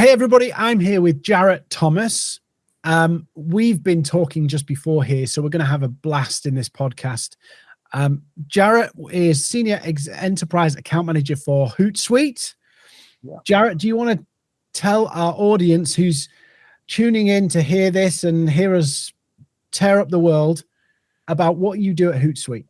Hey, everybody, I'm here with Jared Thomas. Um, we've been talking just before here, so we're going to have a blast in this podcast. Um, Jared is Senior Ex Enterprise Account Manager for Hootsuite. Yeah. Jared, do you want to tell our audience who's tuning in to hear this and hear us tear up the world about what you do at Hootsuite?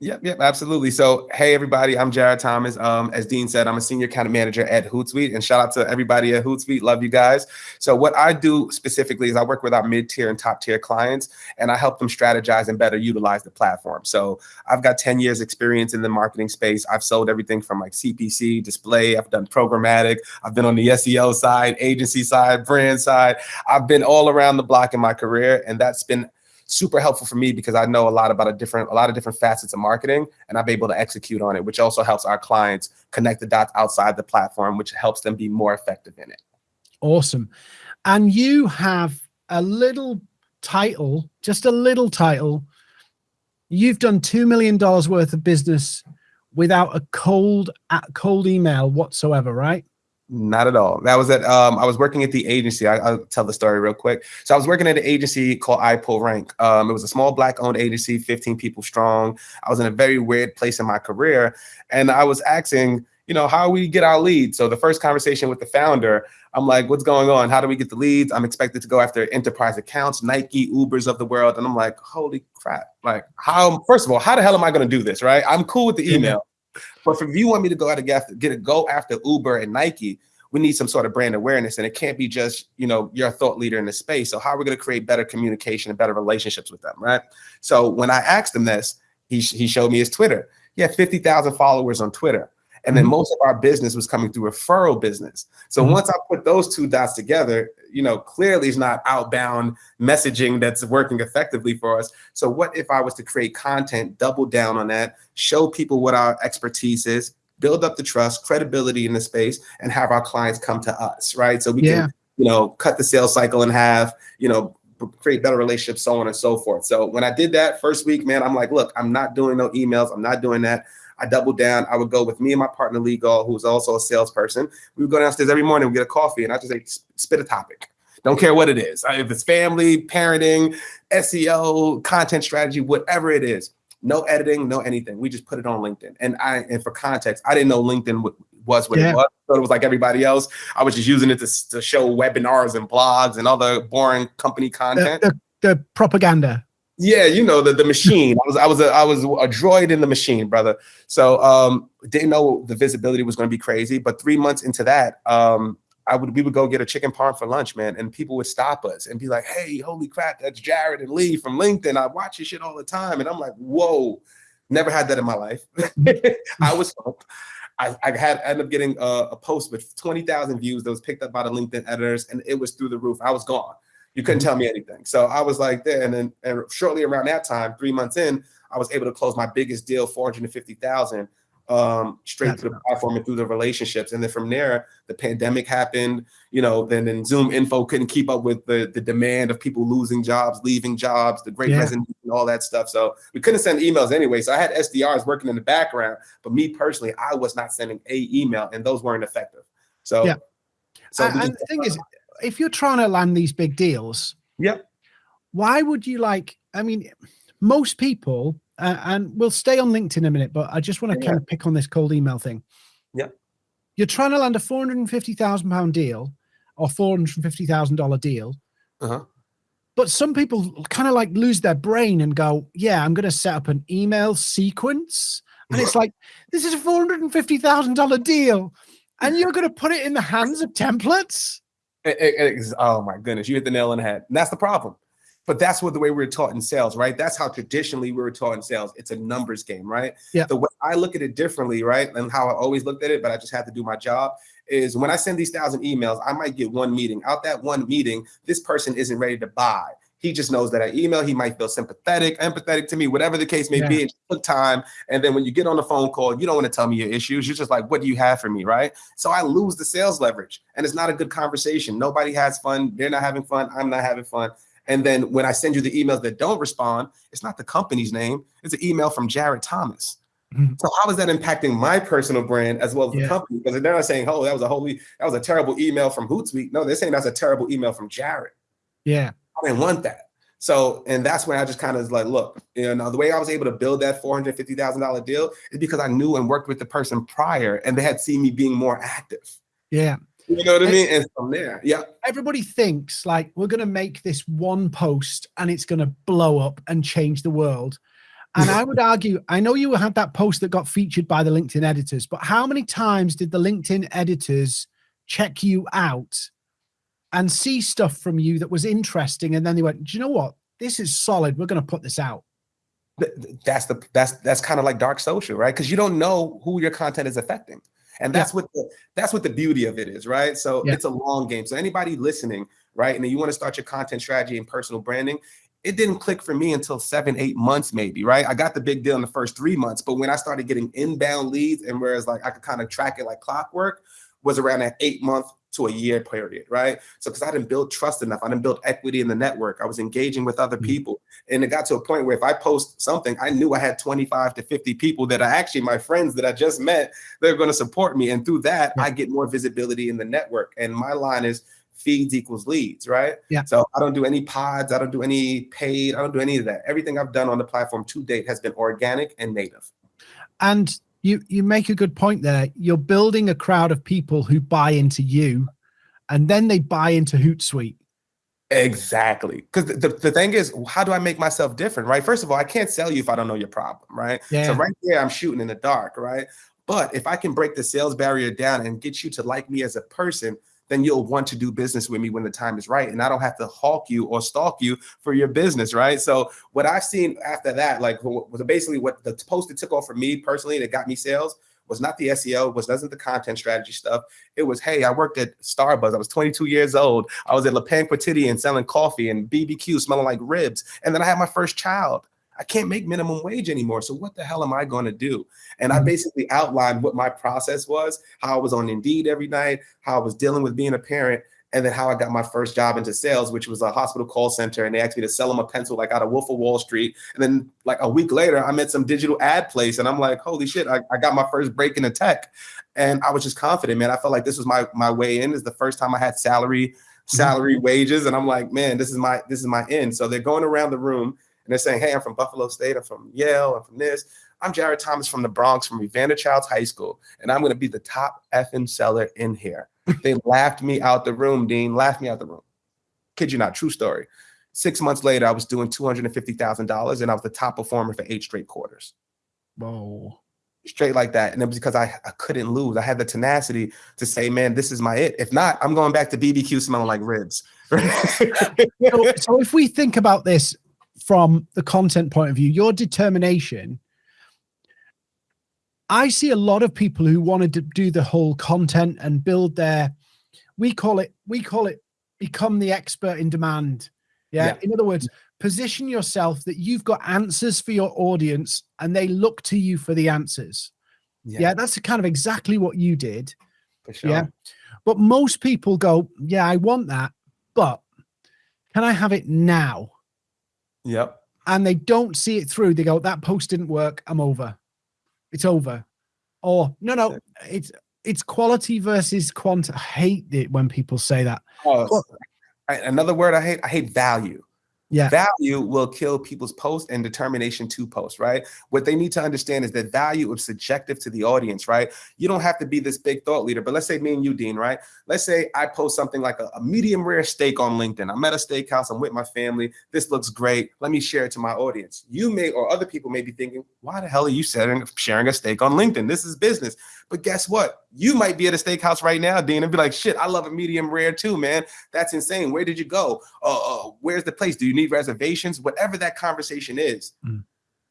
Yep, yep, absolutely. So, hey, everybody, I'm Jared Thomas. Um, as Dean said, I'm a senior account manager at Hootsuite, and shout out to everybody at Hootsuite. Love you guys. So, what I do specifically is I work with our mid tier and top tier clients, and I help them strategize and better utilize the platform. So, I've got 10 years experience in the marketing space. I've sold everything from like CPC, display. I've done programmatic. I've been on the SEO side, agency side, brand side. I've been all around the block in my career, and that's been super helpful for me because I know a lot about a different, a lot of different facets of marketing and I'm able to execute on it, which also helps our clients connect the dots outside the platform, which helps them be more effective in it. Awesome. And you have a little title, just a little title. You've done $2 million worth of business without a cold, cold email whatsoever, right? Not at all. That was at um, I was working at the agency. I, will tell the story real quick. So I was working at an agency called iPullRank. Um, it was a small black owned agency, 15 people strong. I was in a very weird place in my career, and I was asking, you know, how we get our leads. So the first conversation with the founder, I'm like, what's going on? How do we get the leads? I'm expected to go after enterprise accounts, Nike, Ubers of the world, and I'm like, holy crap! Like, how? First of all, how the hell am I going to do this? Right? I'm cool with the email. But if you want me to go out and get, get a go after Uber and Nike, we need some sort of brand awareness. And it can't be just, you know, you're a thought leader in the space. So how are we going to create better communication and better relationships with them? Right. So when I asked him this, he, he showed me his Twitter. He had 50,000 followers on Twitter. And then mm-hmm. most of our business was coming through referral business. So mm -hmm. once I put those two dots together, you know, clearly it's not outbound messaging that's working effectively for us. So what if I was to create content, double down on that, show people what our expertise is, build up the trust, credibility in the space, and have our clients come to us, right? So we yeah. can, you know, cut the sales cycle in half, you know, create better relationships, so on and so forth. So when I did that first week, man, I'm like, look, I'm not doing no emails. I'm not doing that. I doubled down. I would go with me and my partner, Lee Gall, who's also a salesperson. We would go downstairs every morning, we get a coffee, and I just say, spit a topic. Don't care what it is. If it's family, parenting, SEO, content strategy, whatever it is, no editing, no anything. We just put it on LinkedIn. And I, and for context, I didn't know LinkedIn was what yeah. it was. So it was like everybody else. I was just using it to, to show webinars and blogs and other boring company content. The, the, the propaganda. Yeah, you know the the machine. I was I was a, I was a droid in the machine, brother. So um, didn't know the visibility was going to be crazy. But three months into that, um, I would we would go get a chicken parm for lunch, man, and people would stop us and be like, "Hey, holy crap, that's Jared and Lee from LinkedIn. I watch your shit all the time." And I'm like, "Whoa, never had that in my life." I was pumped. I, I had ended up getting a, a post with 20,000 views that was picked up by the LinkedIn editors, and it was through the roof. I was gone. You couldn't tell me anything. So I was like there, and then and shortly around that time, three months in, I was able to close my biggest deal, 450,000 um, straight That's to the platform and through the relationships. And then from there, the pandemic happened, you know, then, then ZoomInfo couldn't keep up with the, the demand of people losing jobs, leaving jobs, the great yeah. resignation, all that stuff. So we couldn't send emails anyway. So I had SDRs working in the background, but me personally, I was not sending a email and those weren't effective. So, yeah. So and the thing is, if you're trying to land these big deals, yeah, why would you like, I mean, most people uh, and we'll stay on LinkedIn a minute, but I just want to yeah. kind of pick on this cold email thing. Yeah. You're trying to land a £450,000 deal or $450,000 deal. Uh-huh. But some people kind of like lose their brain and go, yeah, I'm going to set up an email sequence. And it's like, this is a $450,000 deal. And you're going to put it in the hands of templates? It, it, it, oh my goodness, you hit the nail on the head. And that's the problem. But that's what the way we are taught in sales, right? That's how traditionally we were taught in sales. It's a numbers game, right? Yeah. The way I look at it differently, right? And how I always looked at it, but I just had to do my job is when I send these thousand emails, I might get one meeting. Out that one meeting, this person isn't ready to buy. He just knows that I email, he might feel sympathetic, empathetic to me, whatever the case may yeah. be. It took time. And then when you get on the phone call, you don't want to tell me your issues. You're just like, what do you have for me? Right. So I lose the sales leverage and it's not a good conversation. Nobody has fun. They're not having fun. I'm not having fun. And then when I send you the emails that don't respond, it's not the company's name. It's an email from Jared Thomas. Mhm. So how is that impacting my personal brand as well as Yeah. the company? Because they're not saying, "Oh, that was a holy, that was a terrible email from Hootsuite." No, they're saying that's a terrible email from Jared. Yeah. I didn't want that. So, and that's when I just kind of like, look, you know, the way I was able to build that four hundred fifty thousand dollar deal is because I knew and worked with the person prior, and they had seen me being more active. Yeah. You know what I mean? And from there, yeah, Everybody thinks like we're going to make this one post and it's going to blow up and change the world. And I would argue, I know you had that post that got featured by the LinkedIn editors, but how many times did the LinkedIn editors check you out and see stuff from you that was interesting? And then they went, Do you know what? This is solid. We're going to put this out. Th- th- that's the that's that's kind of like dark social, right? Because you don't know who your content is affecting, and that's what the that's what the beauty of it is, right? So Yeah. it's a long game. So anybody listening, right, and you want to start your content strategy and personal branding, it didn't click for me until seven, eight months, maybe, right? I got the big deal in the first three months, but when I started getting inbound leads, and whereas like I could kind of track it like clockwork, was around that eight month to a year period, right? So because I didn't build trust enough, I didn't build equity in the network. I was engaging with other Mhm. people. And it got to a point where if I post something, I knew I had 25 to 50 people that are actually my friends that I just met, they're going to support me. And through that, I get more visibility in the network. And my line is feeds equals leads, right? Yeah. So I don't do any pods, I don't do any paid, I don't do any of that. Everything I've done on the platform to date has been organic and native. And you you make a good point there. You're building a crowd of people who buy into you, and then they buy into Hootsuite. Exactly. Because the, the, thing is, how do I make myself different, right? First of all, I can't sell you if I don't know your problem, right? Yeah. So right there, I'm shooting in the dark, right? But if I can break the sales barrier down and get you to like me as a person, then you'll want to do business with me when the time is right. And I don't have to hawk you or stalk you for your business, right? So what I've seen after that, like was basically what the post that took off for me personally that got me sales was not the SEO, was wasn't the content strategy stuff. It was, hey, I worked at Starbucks. I was 22 years old. I was at Le Pain Quotidien selling coffee and BBQ smelling like ribs. And then I had my first child. I can't make minimum wage anymore. So what the hell am I going to do? And I Mhm. basically outlined what my process was, how I was on Indeed every night, how I was dealing with being a parent, and then how I got my first job into sales, which was a hospital call center. And they asked me to sell them a pencil like out of Wolf of Wall Street. And then like a week later, I'm at some digital ad place and I'm like, holy shit, I, I got my first break into tech. And I was just confident, man. I felt like this was my my way in. This is the first time I had salary, salary wages. And I'm like, man, this is my this is my end. So they're going around the room and they're saying, hey, I'm from Buffalo State, I'm from Yale, I'm from this. I'm Jared Thomas from the Bronx, from Evander Childs High School, and I'm going to be the top effing seller in here. they laughed me out the room, Dean. Laughed me out the room. Kid you not, true story. Six months later, I was doing two hundred and fifty thousand dollars, and I was the top performer for eight straight quarters, Whoa. straight like that. And it was because I, I couldn't lose. I had the tenacity to say, "Man, this is my it." If not, I'm going back to BBQ smelling like ribs. So, so if we think about this from the content point of view, your determination, I see a lot of people who wanted to do the whole content and build their, we call it, we call it become the expert in demand. Yeah. Yeah. In other words, position yourself that you've got answers for your audience and they look to you for the answers. Yeah. that's kind of exactly what you did. for sure. Yeah. But most people go, yeah, I want that, but can I have it now? Yep. And they don't see it through. They go, that post didn't work. I'm over. It's over. Or no, no, it's it's quality versus quant. I hate it when people say that. Oh, another word I hate. I hate value. Yeah. Value will kill people's post and determination to post, right? What they need to understand is that value is subjective to the audience, right? You don't have to be this big thought leader, but let's say me and you, Dean, right? Let's say I post something like a, a medium rare steak on LinkedIn. I'm at a steakhouse, I'm with my family. This looks great. Let me share it to my audience. You may, or other people may be thinking, why the hell are you sharing, a steak on LinkedIn? This is business. But guess what? You might be at a steakhouse right now, Dean, and be like, shit, I love a medium rare too, man. That's insane. Where did you go? Uh, uh, where's the place? Do you need reservations? Whatever that conversation is, Mm.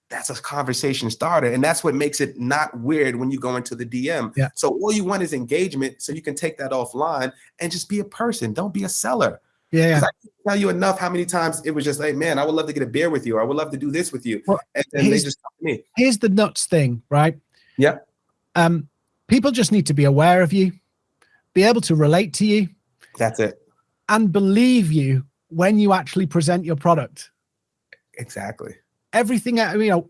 that's a conversation starter. And that's what makes it not weird when you go into the DM. Yeah. So all you want is engagement. So you can take that offline and just be a person. Don't be a seller. Yeah, I can't tell you enough how many times it was just like, man, I would love to get a beer with you. Or I would love to do this with you. Well, and then they just me. Here's the nuts thing, right? Yeah. Um, people just need to be aware of you, be able to relate to you, That's it. and believe you when you actually present your product. Exactly. everything you know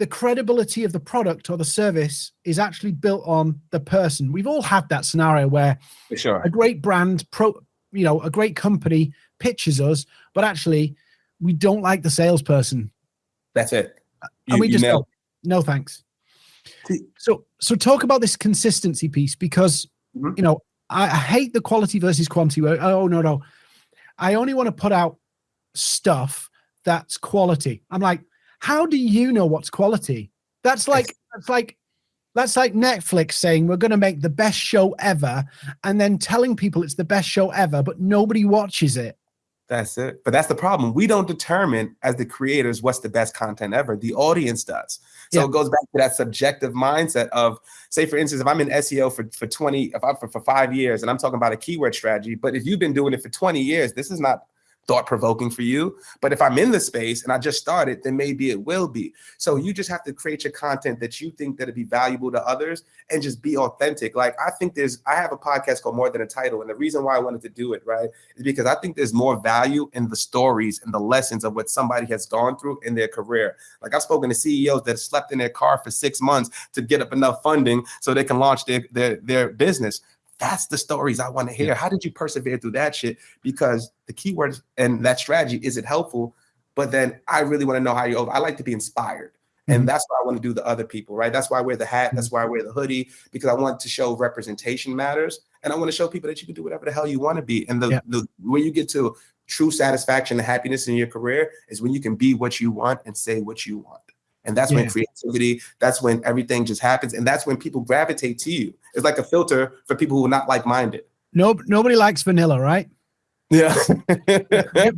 the credibility of the product or the service is actually built on the person. We've all had that scenario where sure. a great brand, pro, you know, a great company pitches us, but actually we don't like the salesperson, That's it. and we you just go, no thanks. So, so talk about this consistency piece because Mhm. you know I, I hate the quality versus quantity. where, Oh no, no, I only want to put out stuff that's quality. I'm like, how do you know what's quality? That's like that's like that's like Netflix saying we're going to make the best show ever, and then telling people it's the best show ever, but nobody watches it. That's it. But that's the problem. We don't determine as the creators what's the best content ever. The audience does. So Yeah. it goes back to that subjective mindset of, say, for instance, if I'm in SEO for, for 20, if I'm for, for five years and I'm talking about a keyword strategy, but if you've been doing it for 20 years, this is not thought provoking for you. But if I'm in the space and I just started, then maybe it will be. So you just have to create your content that you think that'll be valuable to others and just be authentic. Like I think there's, I have a podcast called More Than a Title. And the reason why I wanted to do it, right, is because I think there's more value in the stories and the lessons of what somebody has gone through in their career. Like I've spoken to CEOs that slept in their car for six months to get up enough funding so they can launch their their, their business. That's the stories I want to hear. How did you persevere through that shit? Because the keywords and that strategy is it helpful? But then I really want to know how you. I like to be inspired. And mm-hmm. that's why I want to do the other people, right? That's why I wear the hat. That's mm-hmm. why I wear the hoodie because I want to show representation matters, and I want to show people that you can do whatever the hell you want to be. And the, Yeah. the where you get to true satisfaction and happiness in your career is when you can be what you want and say what you want. And that's when creativity, that's when everything just happens, and that's when people gravitate to you. It's like a filter for people who are not like-minded. No, nobody likes vanilla, right? Yeah.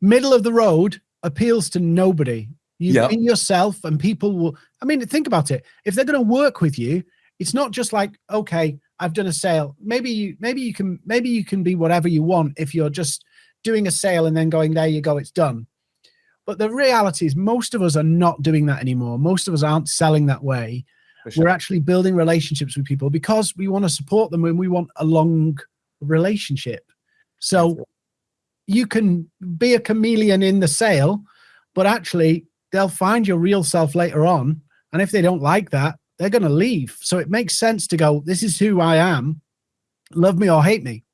Middle of the road appeals to nobody. You Yep. be yourself, and people will. I mean, think about it. If they're going to work with you, it's not just like, okay, I've done a sale. Maybe you, maybe you can, maybe you can be whatever you want if you're just doing a sale and then going, there you go, it's done. But the reality is, most of us are not doing that anymore. Most of us aren't selling that way. Sure. We're actually building relationships with people because we want to support them and we want a long relationship. So you can be a chameleon in the sale, but actually they'll find your real self later on. And if they don't like that, they're going to leave. So it makes sense to go, this is who I am. Love me or hate me.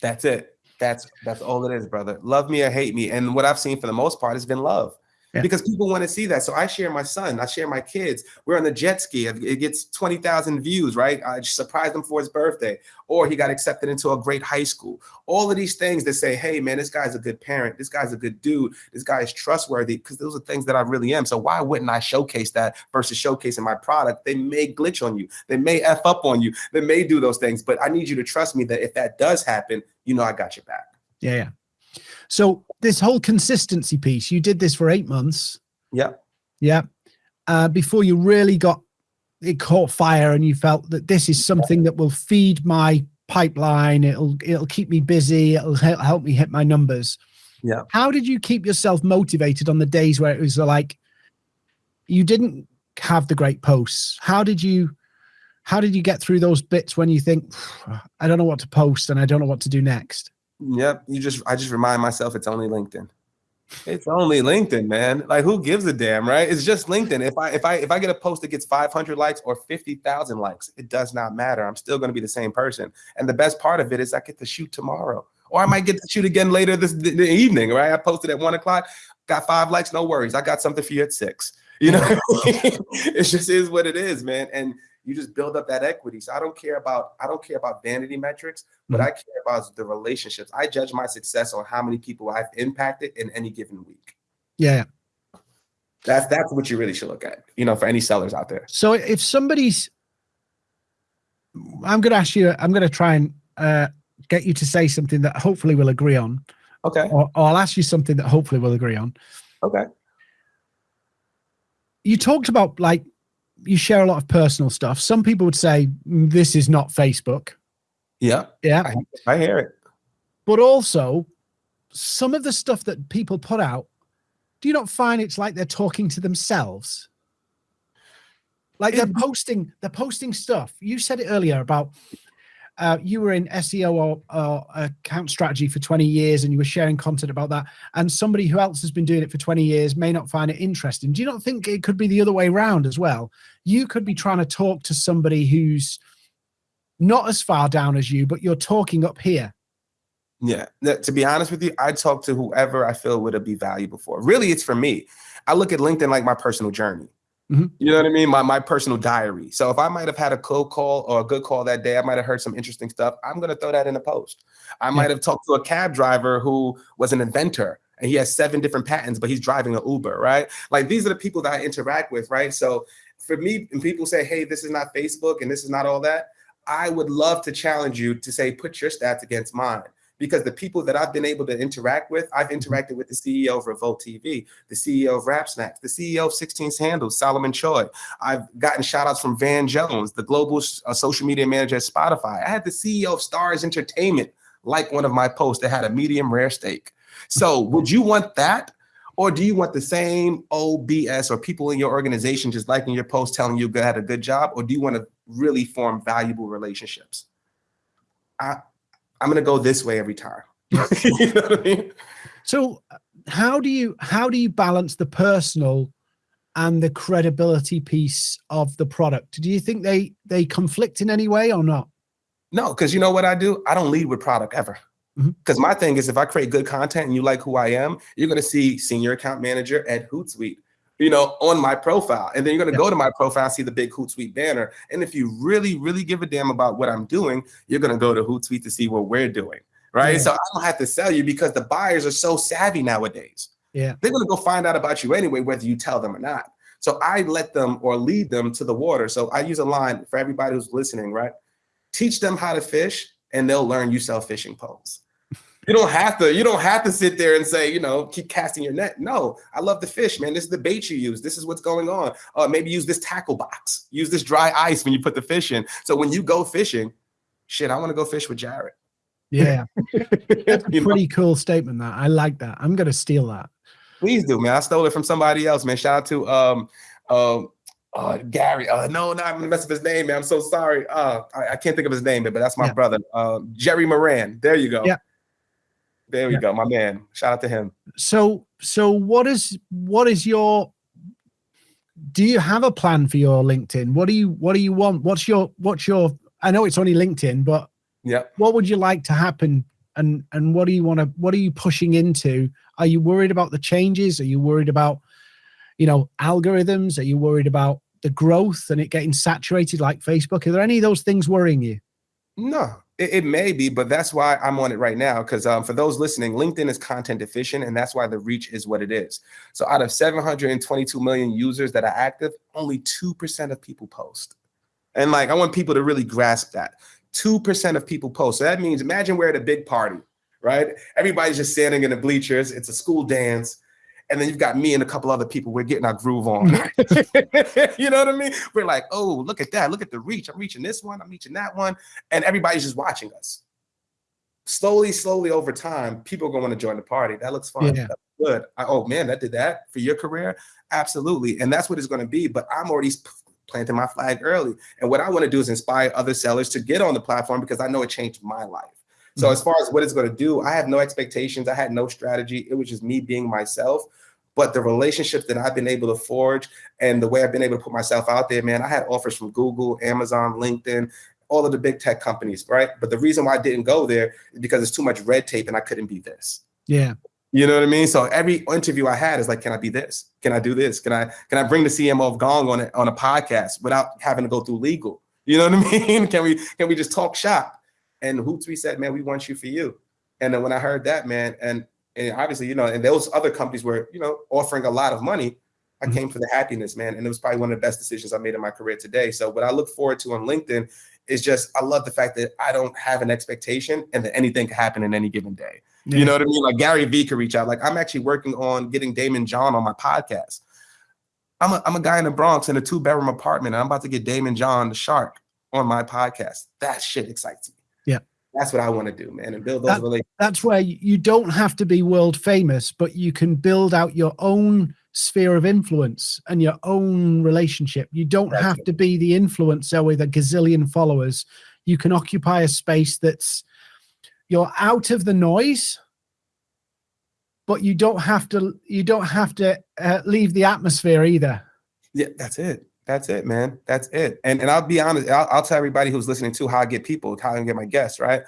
That's it. That's that's all it is, brother. Love me or hate me. And what I've seen for the most part has been love. Yeah. Because people want to see that. So I share my son, I share my kids. We're on the jet ski. It gets 20,000 views, right? I surprised him for his birthday. Or he got accepted into a great high school. All of these things that say, hey, man, this guy's a good parent. This guy's a good dude. This guy is trustworthy. Because those are things that I really am. So why wouldn't I showcase that versus showcasing my product? They may glitch on you. They may F up on you. They may do those things. But I need you to trust me that if that does happen, you know I got your back. Yeah. Yeah. So this whole consistency piece, you did this for eight months. Yeah. Yeah. Uh, before you really got it caught fire and you felt that this is something that will feed my pipeline. It'll it'll keep me busy. It'll help, help me hit my numbers. Yeah. How did you keep yourself motivated on the days where it was like you didn't have the great posts? How did you how did you get through those bits when you think I don't know what to post and I don't know what to do next? Yep. You just I just remind myself it's only LinkedIn. It's only LinkedIn, man. Like who gives a damn, right? It's just LinkedIn. If I if I if I get a post that gets 500 likes or 50,000 likes, it does not matter. I'm still going to be the same person. And the best part of it is I get to shoot tomorrow. Or I might get to shoot again later this the, the evening, right? I posted at one o'clock, got five likes, no worries. I got something for you at six. You know, it just is what it is, man. And you just build up that equity. So I don't care about I don't care about vanity metrics, but Mhm. I care about the relationships. I judge my success on how many people I've impacted in any given week. Yeah. That's that's what you really should look at. You know, for any sellers out there. So if somebody's, I'm going to ask you, I'm going to try and uh, get you to say something that hopefully we'll agree on, Okay. or, or I'll ask you something that hopefully we'll agree on. Okay. You talked about like you share a lot of personal stuff. Some people would say "Mm, this is not Facebook. Yeah. Yeah. I, I hear it. But also, some of the stuff that people put out, do you not find it's like they're talking to themselves? Like they're posting, they're posting stuff. You said it earlier about uh, you were in SEO or, or, account strategy for 20 years and you were sharing content about that, and somebody who else has been doing it for 20 years may not find it interesting. Do you not think it could be the other way around as well? You could be trying to talk to somebody who's not as far down as you, but you're talking up here. Yeah. To be honest with you, I talk to whoever I feel would be valuable for. Really, it's for me. I look at LinkedIn like my personal journey. Mm-hmm. You know what I mean? My my personal diary. So if I might have had a cold call or a good call that day, I might have heard some interesting stuff. I'm gonna throw that in a post. I yeah. might have talked to a cab driver who was an inventor and he has seven different patents, but he's driving an Uber, right? Like these are the people that I interact with, right? So for me, when people say, "Hey, this is not Facebook and this is not all that," I would love to challenge you to say, put your stats against mine because the people that I've been able to interact with, I've mm-hmm. interacted with the CEO of Revolt TV, the CEO of Rap Snacks, the CEO of 16 Handles, Solomon Choi. I've gotten shout outs from Van Jones, the global uh, social media manager at Spotify. I had the CEO of Stars Entertainment like one of my posts that had a medium rare steak. So would you want that? Or do you want the same OBS or people in your organization just liking your post telling you you had a good job? Or do you want to really form valuable relationships? I, I'm gonna go this way every time. you know what I mean? So how do you how do you balance the personal and the credibility piece of the product? Do you think they they conflict in any way or not? No, because you know what I do? I don't lead with product ever. Because mm-hmm. my thing is, if I create good content and you like who I am, you're going to see senior account manager at Hootsuite you know, on my profile. And then you're going to yeah. go to my profile, see the big Hootsuite banner. And if you really, really give a damn about what I'm doing, you're going to go to Hootsuite to see what we're doing. Right. Yeah. So I don't have to sell you because the buyers are so savvy nowadays. Yeah. They're going to go find out about you anyway, whether you tell them or not. So I let them or lead them to the water. So I use a line for everybody who's listening, right? Teach them how to fish and they'll learn you sell fishing poles you don't have to you don't have to sit there and say you know keep casting your net. No i love the fish man. This is the bait you use. This is what's going on. Uh, maybe use this tackle box. Use this dry ice when you put the fish in. So when you go fishing shit i want to go fish with jared yeah. That's a pretty know? cool statement that i like that. I'm gonna steal that. Please do man. I stole it from somebody else man. Shout out to um um uh, Gary, uh, no, no, I'm gonna mess up his name, man. I'm so sorry. Uh, I, I can't think of his name, but that's my yeah. brother, um, Jerry Moran. There you go. Yeah, there we yeah. go, my man. Shout out to him. So, so what is what is your? Do you have a plan for your LinkedIn? What do you What do you want? What's your What's your? I know it's only LinkedIn, but yeah, what would you like to happen? And and what do you want to? What are you pushing into? Are you worried about the changes? Are you worried about, you know, algorithms? Are you worried about the growth and it getting saturated like Facebook? Are there any of those things worrying you? No, it, it, may be, but that's why I'm on it right now. Because um, for those listening, LinkedIn is content efficient, and that's why the reach is what it is. So out of 722 million users that are active, only 2% of people post. And like, I want people to really grasp that 2% of people post. So that means imagine we're at a big party, right? Everybody's just standing in the bleachers, it's a school dance and then you've got me and a couple other people. We're getting our groove on. you know what I mean? We're like, oh, look at that. Look at the reach. I'm reaching this one. I'm reaching that one. And everybody's just watching us. Slowly, slowly over time, people are going to want to join the party. That looks fun. Yeah. That's good. I, oh man, that did that for your career. Absolutely. And that's what it's going to be. But I'm already planting my flag early. And what I want to do is inspire other sellers to get on the platform because I know it changed my life. So mm-hmm. as far as what it's going to do, I have no expectations. I had no strategy. It was just me being myself. But the relationships that I've been able to forge and the way I've been able to put myself out there, man, I had offers from Google, Amazon, LinkedIn, all of the big tech companies, right? But the reason why I didn't go there is because it's too much red tape and I couldn't be this. Yeah. You know what I mean? So every interview I had is like, can I be this? Can I do this? Can I can I bring the CMO of Gong on a, on a podcast without having to go through legal? You know what I mean? Can we can we just talk shop? And Hootsuite said, man, we want you for you. And then when I heard that, man, and and obviously, you know, and those other companies were, you know, offering a lot of money. I mm-hmm. came for the happiness, man. And it was probably one of the best decisions I made in my career today. So what I look forward to on LinkedIn is just I love the fact that I don't have an expectation and that anything can happen in any given day. Yeah. You know what I mean? Like Gary Vee could reach out. Like I'm actually working on getting Daymond John on my podcast. I'm a, I'm a guy in the Bronx in a two bedroom apartment. And I'm about to get Daymond John, the shark, on my podcast. That shit excites me. That's what I want to do, man, and build those that, relationships. That's where you don't have to be world famous, but you can build out your own sphere of influence and your own relationship. You don't that's have it. to be the influencer with a gazillion followers. you can occupy a space that's you're out of the noise but you don't have to you don't have to uh, leave the atmosphere either yeah that's it that's it man that's it and and i'll be honest I'll, I'll tell everybody who's listening to how i get people how i get my guests right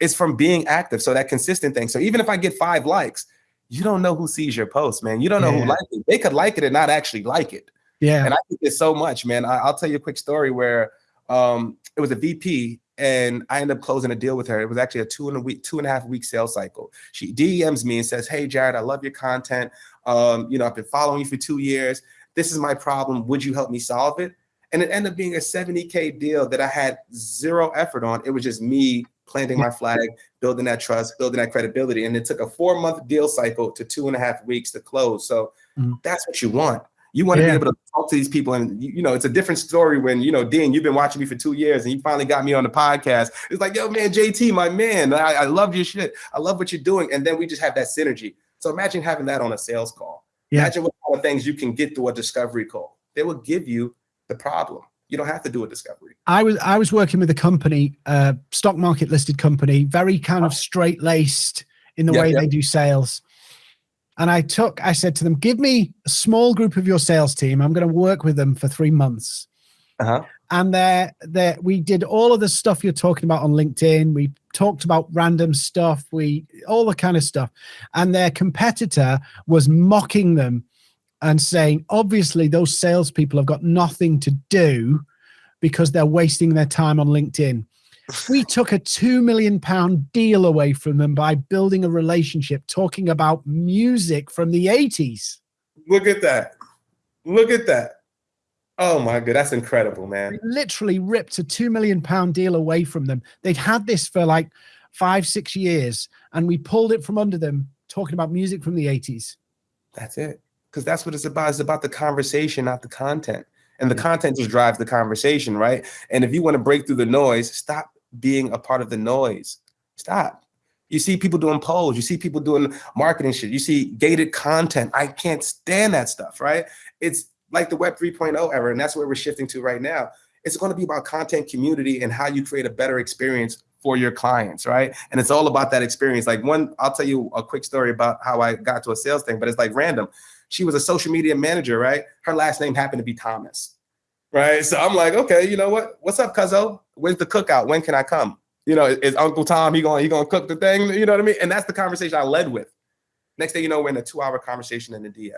it's from being active so that consistent thing so even if i get five likes you don't know who sees your post man you don't know yeah. who likes it they could like it and not actually like it yeah and i think it's so much man I, i'll tell you a quick story where um it was a vp and I ended up closing a deal with her. It was actually a two and a week, two and a half week sales cycle. She DMs me and says, "Hey, Jared, I love your content. Um, you know, I've been following you for two years. This is my problem. Would you help me solve it?" And it ended up being a 70k deal that I had zero effort on. It was just me planting my flag, building that trust, building that credibility, and it took a four month deal cycle to two and a half weeks to close. So mm-hmm. that's what you want. You want to be able to talk to these people, and you know, it's a different story when you know, Dean, you've been watching me for two years, and you finally got me on the podcast. It's like, yo, man, JT, my man, I, I love your shit. I love what you're doing, and then we just have that synergy. So imagine having that on a sales call. Yeah. Imagine what kind of things you can get through a discovery call. They will give you the problem. You don't have to do a discovery. I was I was working with a company, uh, stock market listed company, very kind of straight laced in the yep, way yep. they do sales and I took, I said to them, give me a small group of your sales team. I'm going to work with them for three months. Uh-huh. And there, there, we did all of the stuff you're talking about on LinkedIn. We talked about random stuff. We all the kind of stuff. And their competitor was mocking them and saying, obviously, those salespeople have got nothing to do because they're wasting their time on LinkedIn we took a two million pound deal away from them by building a relationship, talking about music from the 80s. Look at that. Look at that. Oh my god, that's incredible, man. We literally ripped a two million pound deal away from them. They'd had this for like five, six years, and we pulled it from under them, talking about music from the 80s. That's it. Because that's what it's about. It's about the conversation, not the content. And the yeah. content just drives the conversation, right? And if you want to break through the noise, stop being a part of the noise. Stop. You see people doing polls, you see people doing marketing shit, you see gated content. I can't stand that stuff, right? It's like the Web 3.0 era, and that's where we're shifting to right now. It's going to be about content community and how you create a better experience for your clients, right? And it's all about that experience. Like one, I'll tell you a quick story about how I got to a sales thing, but it's like random. She was a social media manager, right? Her last name happened to be Thomas right? So I'm like, okay, you know what? What's up, Cuzzo? Where's the cookout? When can I come? You know, is Uncle Tom he going he gonna cook the thing? You know what I mean? And that's the conversation I led with. Next thing you know, we're in a two-hour conversation in the DM.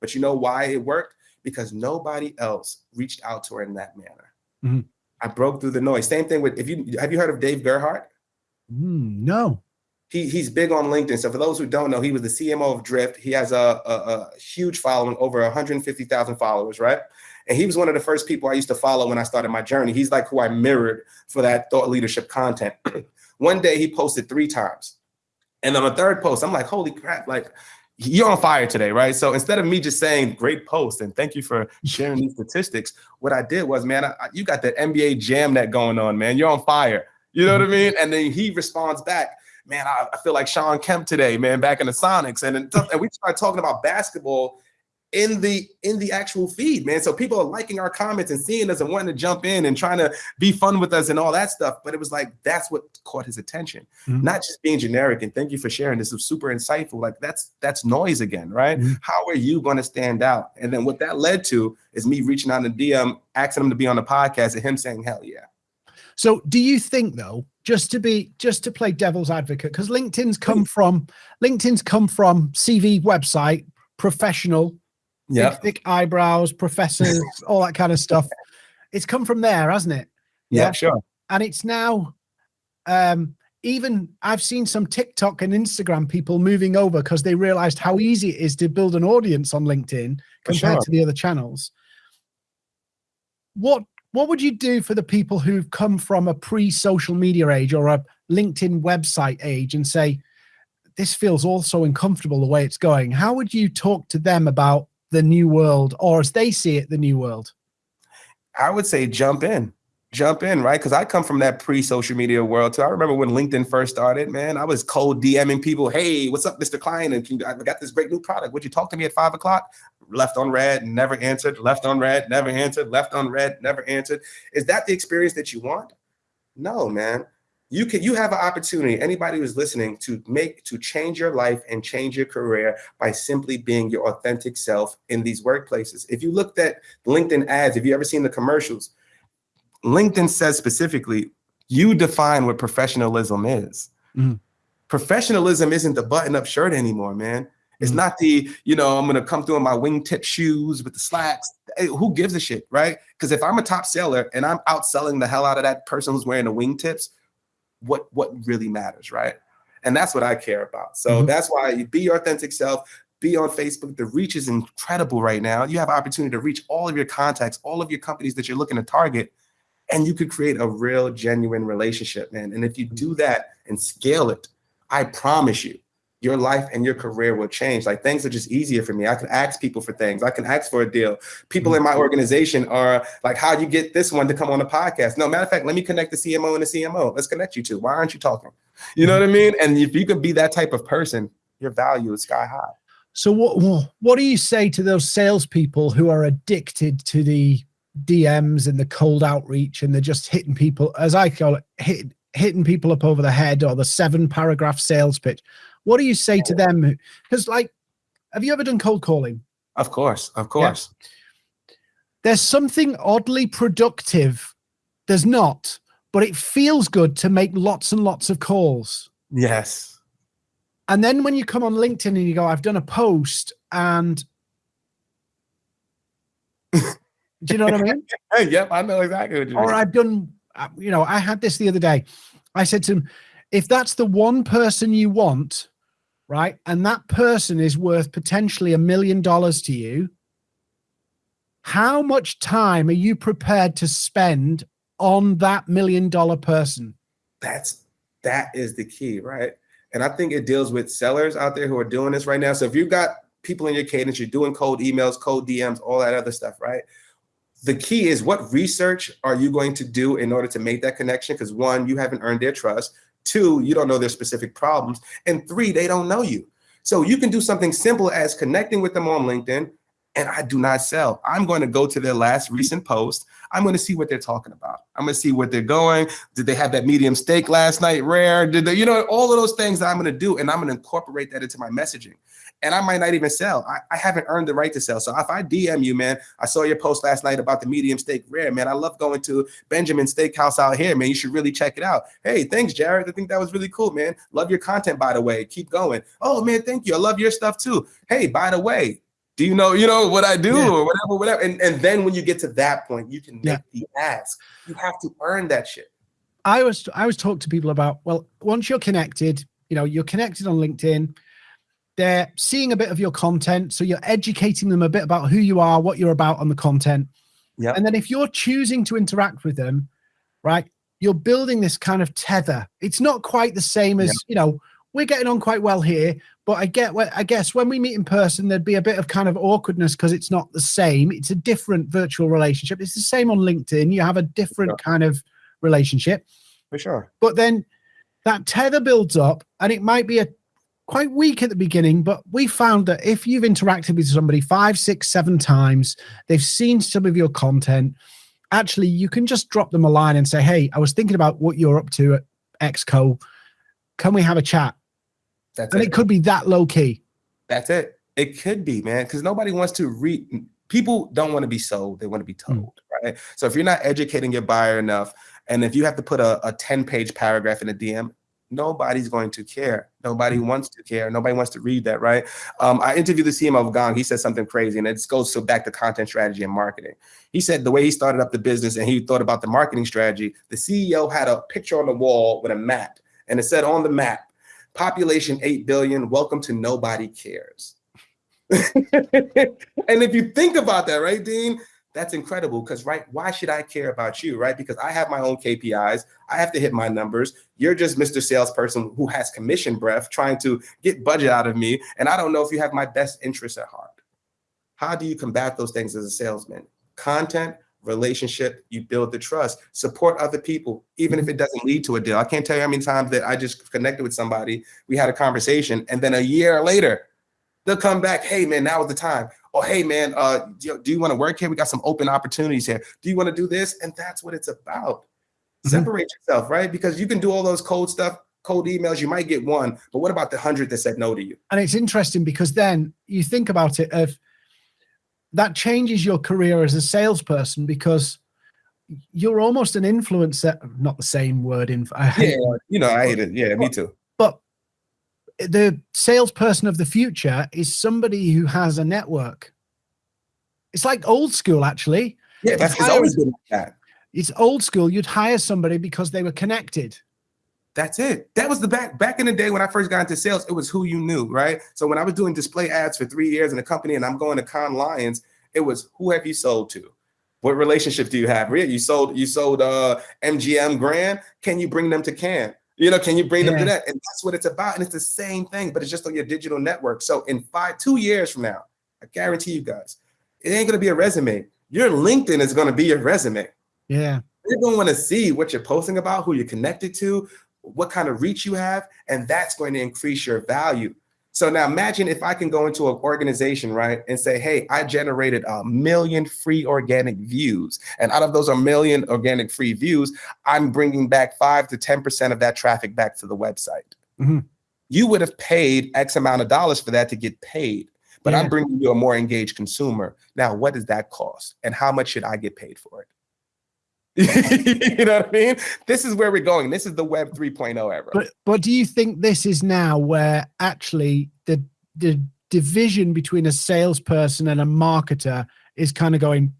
But you know why it worked? Because nobody else reached out to her in that manner. Mm-hmm. I broke through the noise. Same thing with if you have you heard of Dave Gerhardt? Mm, no. He, he's big on LinkedIn. So for those who don't know, he was the CMO of Drift. He has a, a, a huge following, over 150,000 followers, right? And he was one of the first people I used to follow when I started my journey. He's like who I mirrored for that thought leadership content. one day he posted three times. And on the third post, I'm like, holy crap, like you're on fire today, right? So instead of me just saying great post and thank you for sharing these statistics, what I did was, man, I, you got that NBA jam that going on, man. You're on fire. You know what I mm-hmm. mean? And then he responds back, man, I, I feel like Shawn Kemp today, man, back in the Sonics. And, and we start talking about basketball in the in the actual feed, man. So people are liking our comments and seeing us and wanting to jump in and trying to be fun with us and all that stuff. But it was like that's what caught his attention, mm-hmm. not just being generic. And thank you for sharing. This is super insightful. Like that's that's noise again, right? Mm-hmm. How are you going to stand out? And then what that led to is me reaching out in the DM, asking him to be on the podcast, and him saying, "Hell yeah." So, do you think though, just to be just to play devil's advocate, because LinkedIn's come from LinkedIn's come from CV website, professional yeah. thick eyebrows, professors, all that kind of stuff. It's come from there, hasn't it? Yeah, yeah, sure. And it's now um even I've seen some TikTok and Instagram people moving over because they realized how easy it is to build an audience on LinkedIn compared sure. to the other channels. What what would you do for the people who've come from a pre-social media age or a LinkedIn website age and say, this feels all so uncomfortable the way it's going? How would you talk to them about the new world, or as they see it, the new world? I would say jump in. Jump in, right? Because I come from that pre-social media world too. I remember when LinkedIn first started, man. I was cold DMing people, "Hey, what's up, Mr. Klein? And I got this great new product. Would you talk to me at five o'clock?" Left on red, never answered. Left on red, never answered. Left on red, never answered. Is that the experience that you want? No, man. You can you have an opportunity, anybody who's listening, to make to change your life and change your career by simply being your authentic self in these workplaces. If you looked at LinkedIn ads, if you ever seen the commercials, LinkedIn says specifically, you define what professionalism is. Mm. Professionalism isn't the button-up shirt anymore, man. It's mm-hmm. not the, you know, I'm gonna come through in my wingtip shoes with the slacks. Hey, who gives a shit, right? Because if I'm a top seller and I'm outselling the hell out of that person who's wearing the wingtips, what what really matters, right? And that's what I care about. So mm-hmm. that's why you be your authentic self. Be on Facebook. The reach is incredible right now. You have opportunity to reach all of your contacts, all of your companies that you're looking to target, and you could create a real, genuine relationship, man. And if you do that and scale it, I promise you, your life and your career will change. Like things are just easier for me. I can ask people for things. I can ask for a deal. People in my mm-hmm. organization are like, how do you get this one to come on the podcast? No, matter of fact, let me connect the CMO and the CMO. Let's connect you two. Why aren't you talking? You know what I mm-hmm. mean? And if you can be that type of person, your value is sky high. So what what do you say to those salespeople who are addicted to the DMs and the cold outreach and they're just hitting people, as I call it, hit, hitting people up over the head or the seven paragraph sales pitch? What do you say to them? Because, like, have you ever done cold calling? Of course, of course. Yeah. There's something oddly productive. There's not, but it feels good to make lots and lots of calls. Yes. And then when you come on LinkedIn and you go, I've done a post and do you know what I mean? yep, I know exactly what you mean. Or I've done, uh, you know, I had this the other day. I said to him, if that's the one person you want, right? And that person is worth potentially a million dollars to you. How much time are you prepared to spend on that million dollar person? That's that is the key, right? And I think it deals with sellers out there who are doing this right now. So if you've got people in your cadence, you're doing cold emails, cold DMs, all that other stuff, right? The key is what research are you going to do in order to make that connection? Because one, you haven't earned their trust. Two, you don't know their specific problems. And three, they don't know you. So you can do something simple as connecting with them on LinkedIn. And I do not sell. I'm going to go to their last recent post. I'm going to see what they're talking about. I'm going to see what they're going. Did they have that medium steak last night? Rare? Did they, you know, all of those things that I'm going to do. And I'm going to incorporate that into my messaging and I might not even sell. I, I, haven't earned the right to sell. So if I DM you, man, I saw your post last night about the medium steak rare, man. I love going to Benjamin Steakhouse out here, man. You should really check it out. Hey, thanks, Jared. I think that was really cool, man. Love your content, by the way. Keep going. Oh man, thank you. I love your stuff too. Hey, by the way, do you know, you know what I do yeah. or whatever, whatever. And, and then when you get to that point, you can make yeah. the ask. You have to earn that shit. I was I was talk to people about, well, once you're connected, you know, you're connected on LinkedIn they're seeing a bit of your content. So you're educating them a bit about who you are, what you're about on the content. Yeah. And then if you're choosing to interact with them, right, you're building this kind of tether. It's not quite the same as, you know, we're getting on quite well here, but I get I guess when we meet in person, there'd be a bit of kind of awkwardness because it's not the same. It's a different virtual relationship. It's the same on LinkedIn. You have a different sure. kind of relationship. For sure. But then that tether builds up and it might be a quite weak at the beginning, but we found that if you've interacted with somebody five, six, seven times, they've seen some of your content, actually, you can just drop them a line and say, Hey, I was thinking about what you're up to at Exco. Can we have a chat? That's and it. it could be that low key. That's it. It could be, man, because nobody wants to read. People don't want to be sold; they want to be hmm. told, mm. right? So if you're not educating your buyer enough, and if you have to put a, a 10 page paragraph in a DM, nobody's going to care. Nobody mm-hmm. wants to care. Nobody wants to read that, right? Um, I interviewed the CMO of Gong. He said something crazy, and it goes so back to content strategy and marketing. He said the way he started up the business and he thought about the marketing strategy, the CEO had a picture on the wall with a map, and it said on the map, population 8 billion, welcome to nobody cares. and if you think about that, right, Dean, that's incredible because right why should i care about you right? Because i have my own kpis i have to hit my numbers. You're just mr salesperson who has commission breath trying to get budget out of me and i don't know if you have my best interests at heart. How do you combat those things as a salesman? Content relationship you build the trust support other people even if it doesn't lead to a deal i can't tell you how many times that i just connected with somebody we had a conversation and then a year later they'll come back hey man now is the time oh, hey man, uh, do you, you want to work here? We got some open opportunities here. Do you want to do this? And that's what it's about. Mm-hmm. Separate yourself, right? Because you can do all those cold stuff, cold emails, you might get one, but what about the hundred that said no to you? And it's interesting because then you think about it of that changes your career as a salesperson because you're almost an influencer, not the same word in I hate yeah, you know, I hate it. Yeah, me too. But the salesperson of the future is somebody who has a network. It's like old school, actually. Yeah, that's always been like that. It's old school. You'd hire somebody because they were connected. That's it. That was the back back in the day when I first got into sales. It was who you knew, right? So when I was doing display ads for three years in a company, and I'm going to Cannes Lions, it was who have you sold to? What relationship do you have? You sold you sold uh, MGM Grand. Can you bring them to Cannes? You know, can you bring yeah. them to that? And that's what it's about. And it's the same thing, but it's just on your digital network. So in five, two years from now, I guarantee you guys, it ain't gonna be a resume. Your LinkedIn is gonna be your resume. Yeah. They're gonna want to see what you're posting about, who you're connected to, what kind of reach you have, and that's going to increase your value. So now imagine if I can go into an organization, right, and say, hey, I generated a million free organic views. And out of those a million organic free views, I'm bringing back five to 10% of that traffic back to the website. Mm-hmm. You would have paid X amount of dollars for that to get paid. But yeah. I'm bringing you a more engaged consumer. Now, what does that cost? And how much should I get paid for it? you know what I mean? This is where we're going. This is the web 3.0 era. But but do you think this is now where actually the the division between a salesperson and a marketer is kind of going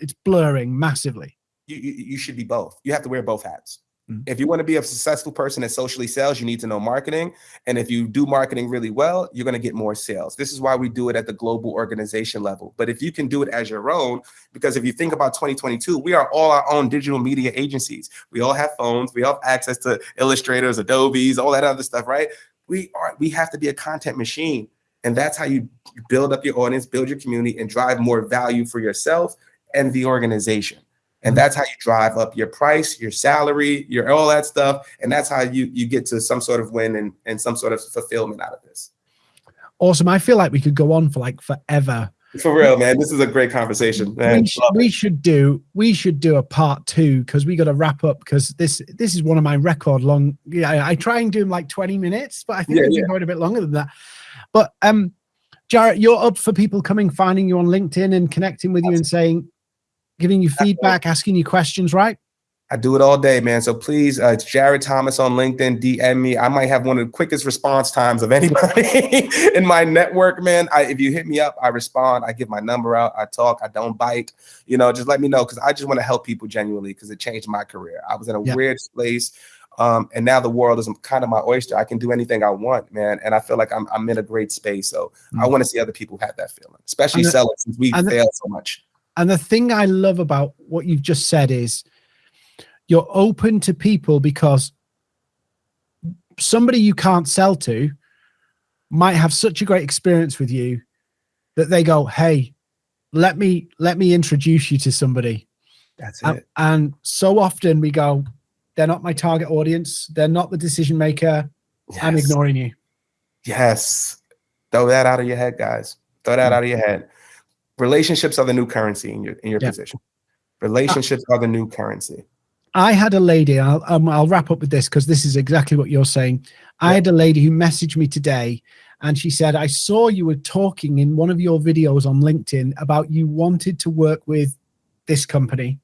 it's blurring massively? You, you, you should be both. You have to wear both hats. Mm-hmm. If you want to be a successful person at socially sales, you need to know marketing. And if you do marketing really well, you're going to get more sales. This is why we do it at the global organization level. But if you can do it as your own, because if you think about 2022, we are all our own digital media agencies. We all have phones, we all have access to illustrators, Adobe's, all that other stuff, right? We are we have to be a content machine. And that's how you build up your audience, build your community, and drive more value for yourself and the organization and that's how you drive up your price your salary your all that stuff. And that's how you you get to some sort of win and, and some sort of fulfillment out of this. Awesome. I feel like we could go on for like forever. For real man. This is a great conversation man. We, should, we should do we should do a part two because we got to wrap up because this this is one of my record long yeah I, try and do them like 20 minutes but i think yeah, yeah. going a bit longer than that. But um Jared you're up for people coming finding you on linkedin and connecting with you and saying giving you feedback, asking you questions, right? I do it all day, man. So please, uh, it's Jared Thomas on LinkedIn. DM me. I might have one of the quickest response times of anybody in my network, man. I, if you hit me up, I respond. I give my number out. I talk. I don't bite. You know, just let me know because I just want to help people genuinely because it changed my career. I was in a yeah. weird place. Um, and now the world is kind of my oyster. I can do anything I want, man. And I feel like I'm, I'm in a great space. So mm-hmm. I want to see other people have that feeling, especially sellers since we fail so much. And the thing I love about what you've just said is you're open to people because somebody you can't sell to might have such a great experience with you that they go, "Hey, let me let me introduce you to somebody." That's it. And, and so often we go, "They're not my target audience. They're not the decision maker. Yes. I'm ignoring you." Yes. Throw that out of your head, guys. Throw that mm. out of your head relationships are the new currency in your in your yeah. position. Relationships uh, are the new currency. I had a lady. I'll um, I'll wrap up with this because this is exactly what you're saying. Yeah. I had a lady who messaged me today, and she said, "I saw you were talking in one of your videos on LinkedIn about you wanted to work with this company."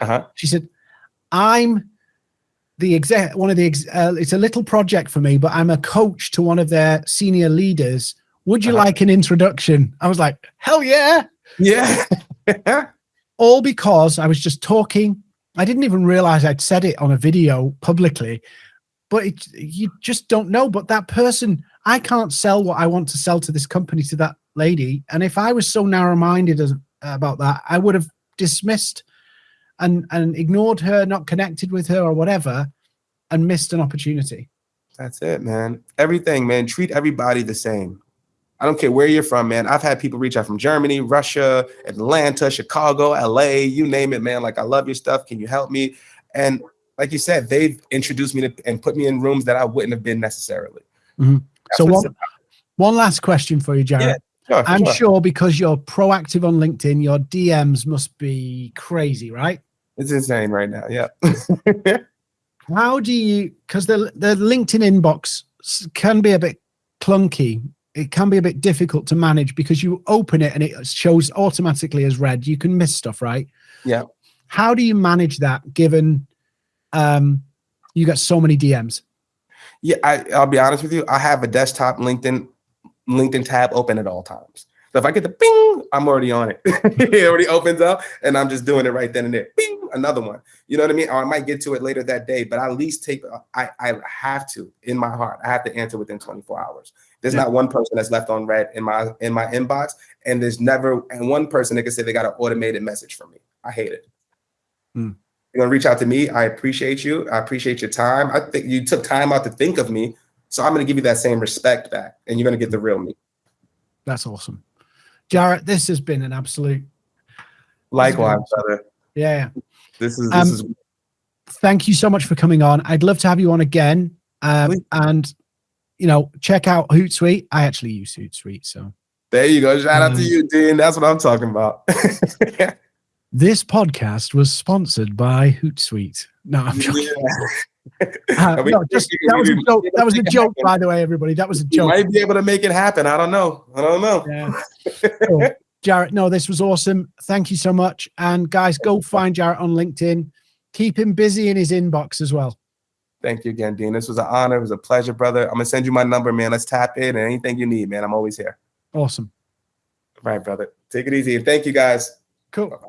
Uh-huh. She said, "I'm." the exec one of the ex, uh, it's a little project for me but i'm a coach to one of their senior leaders would you uh-huh. like an introduction i was like hell yeah yeah. All because I was just talking. I didn't even realize I'd said it on a video publicly, but it, you just don't know. But that person, I can't sell what I want to sell to this company to that lady. And if I was so narrow minded about that, I would have dismissed and, and ignored her, not connected with her or whatever, and missed an opportunity. That's it, man. Everything, man. Treat everybody the same. I don't care where you're from, man. I've had people reach out from Germany, Russia, Atlanta, Chicago, LA, you name it, man. Like, I love your stuff. Can you help me? And like you said, they've introduced me to and put me in rooms that I wouldn't have been necessarily. Mm-hmm. So one, one last question for you, Jared. Yeah, sure, I'm sure. sure because you're proactive on LinkedIn, your DMs must be crazy, right? It's insane right now. Yeah. How do you? Because the the LinkedIn inbox can be a bit clunky. It can be a bit difficult to manage because you open it and it shows automatically as read. You can miss stuff, right? Yeah. How do you manage that given um, you got so many DMs? Yeah, I, I'll be honest with you. I have a desktop LinkedIn LinkedIn tab open at all times. So if I get the ping, I'm already on it. it already opens up, and I'm just doing it right then and there. Bing, another one. You know what I mean? Or I might get to it later that day, but I at least take. I I have to in my heart. I have to answer within 24 hours. There's Yeah. not one person that's left on read in my in my inbox, and there's never and one person that can say they got an automated message from me. I hate it. Hmm. You're gonna reach out to me. I appreciate you. I appreciate your time. I think you took time out to think of me. So I'm gonna give you that same respect back, and you're gonna get the real me. That's awesome, Jared. This has been an absolute. Likewise, brother. Yeah. This is this Um, is Thank you so much for coming on. I'd love to have you on again. Um, and you know, check out Hootsuite. I actually use Hootsuite, so there. You go. Shout out to Um, you, Dean. That's what I'm talking about. this podcast was sponsored by Hootsuite. No, I'm joking. Yeah. Uh, no, just, you- that was a joke. That was a joke, by the way, everybody. That was a You joke. might be able to make it happen. I don't know. I don't know. Yeah. Cool. Jared, no, this was awesome. Thank you so much. And guys, go find Jared on LinkedIn. Keep him busy in his inbox as well. Thank you again, Dean. This was an honor. It was a pleasure, brother. I'm gonna send you my number, man. Let's tap in and anything you need, man. I'm always here. Awesome. Right, brother. Take it easy. Thank you guys. Cool. Bye-bye.